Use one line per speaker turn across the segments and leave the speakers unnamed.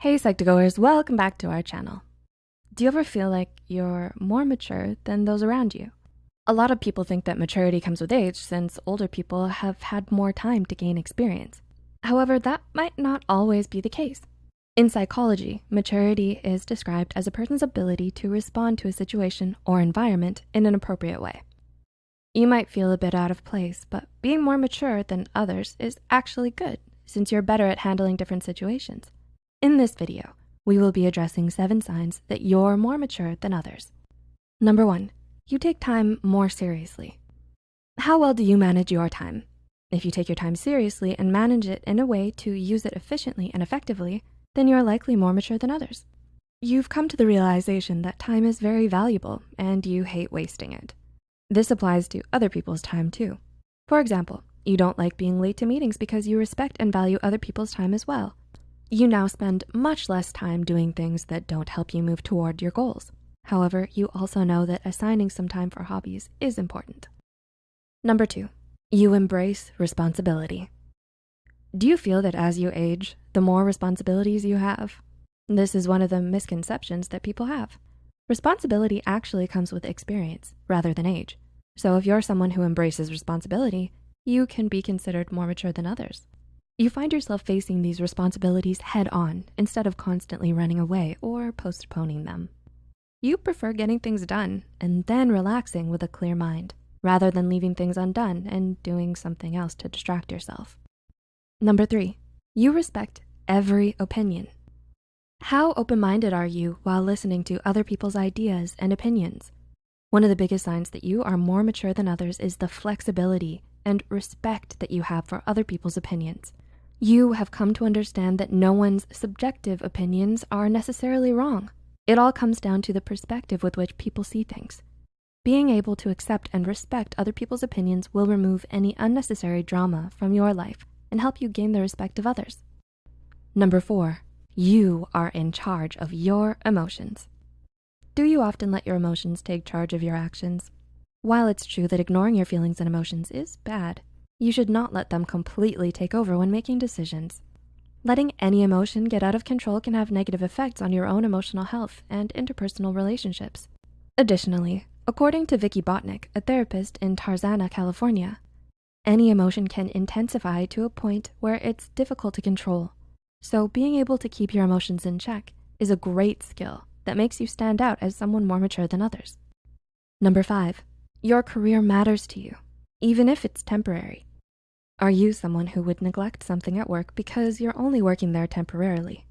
Hey Psych2Goers, welcome back to our channel. Do you ever feel like you're more mature than those around you? A lot of people think that maturity comes with age since older people have had more time to gain experience. However, that might not always be the case. In psychology, maturity is described as a person's ability to respond to a situation or environment in an appropriate way. You might feel a bit out of place, but being more mature than others is actually good since you're better at handling different situations. In this video, we will be addressing seven signs that you're more mature than others. Number one, you take time more seriously. How well do you manage your time? If you take your time seriously and manage it in a way to use it efficiently and effectively, then you're likely more mature than others. You've come to the realization that time is very valuable and you hate wasting it. This applies to other people's time too. For example, you don't like being late to meetings because you respect and value other people's time as well. You now spend much less time doing things that don't help you move toward your goals. However, you also know that assigning some time for hobbies is important. Number two, you embrace responsibility. Do you feel that as you age, the more responsibilities you have? This is one of the misconceptions that people have. Responsibility actually comes with experience rather than age. So if you're someone who embraces responsibility, you can be considered more mature than others. You find yourself facing these responsibilities head on instead of constantly running away or postponing them. You prefer getting things done and then relaxing with a clear mind rather than leaving things undone and doing something else to distract yourself. Number three, you respect every opinion. How open-minded are you while listening to other people's ideas and opinions? One of the biggest signs that you are more mature than others is the flexibility and respect that you have for other people's opinions. You have come to understand that no one's subjective opinions are necessarily wrong. It all comes down to the perspective with which people see things. Being able to accept and respect other people's opinions will remove any unnecessary drama from your life and help you gain the respect of others. Number four, you are in charge of your emotions. Do you often let your emotions take charge of your actions? While it's true that ignoring your feelings and emotions is bad, you should not let them completely take over when making decisions. Letting any emotion get out of control can have negative effects on your own emotional health and interpersonal relationships. Additionally, according to Vicki Botnick, a therapist in Tarzana, California, any emotion can intensify to a point where it's difficult to control. So being able to keep your emotions in check is a great skill that makes you stand out as someone more mature than others. Number five, your career matters to you, even if it's temporary. Are you someone who would neglect something at work because you're only working there temporarily?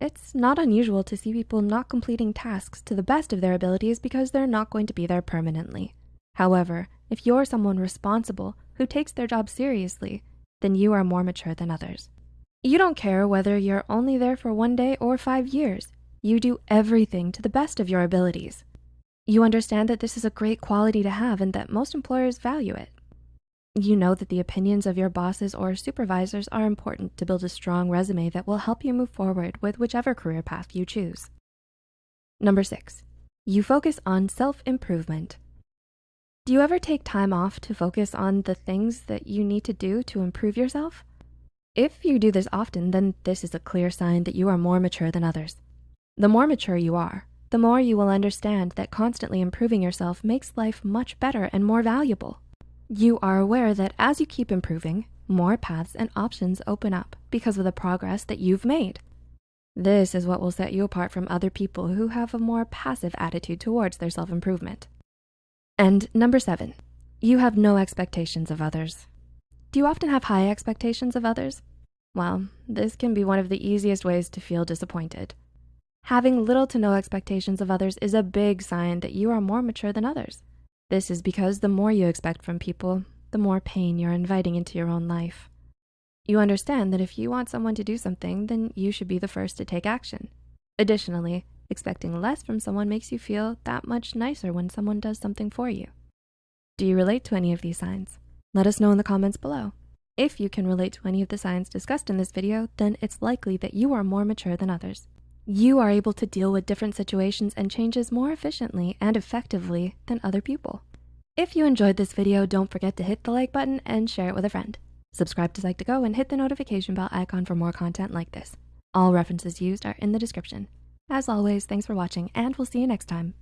It's not unusual to see people not completing tasks to the best of their abilities because they're not going to be there permanently. However, if you're someone responsible who takes their job seriously, then you are more mature than others. You don't care whether you're only there for one day or five years. You do everything to the best of your abilities. You understand that this is a great quality to have and that most employers value it. You know that the opinions of your bosses or supervisors are important to build a strong resume that will help you move forward with whichever career path you choose. Number six, you focus on self-improvement. Do you ever take time off to focus on the things that you need to do to improve yourself? If you do this often, then this is a clear sign that you are more mature than others. The more mature you are, the more you will understand that constantly improving yourself makes life much better and more valuable. You are aware that as you keep improving, more paths and options open up because of the progress that you've made. This is what will set you apart from other people who have a more passive attitude towards their self-improvement. And number seven, you have no expectations of others. Do you often have high expectations of others? Well, this can be one of the easiest ways to feel disappointed. Having little to no expectations of others is a big sign that you are more mature than others. This is because the more you expect from people, the more pain you're inviting into your own life. You understand that if you want someone to do something, then you should be the first to take action. Additionally, expecting less from someone makes you feel that much nicer when someone does something for you. Do you relate to any of these signs? Let us know in the comments below. If you can relate to any of the signs discussed in this video, then it's likely that you are more mature than others. You are able to deal with different situations and changes more efficiently and effectively than other people. If you enjoyed this video, don't forget to hit the like button and share it with a friend. Subscribe to Psych2Go and hit the notification bell icon for more content like this. All references used are in the description. As always, thanks for watching, and we'll see you next time.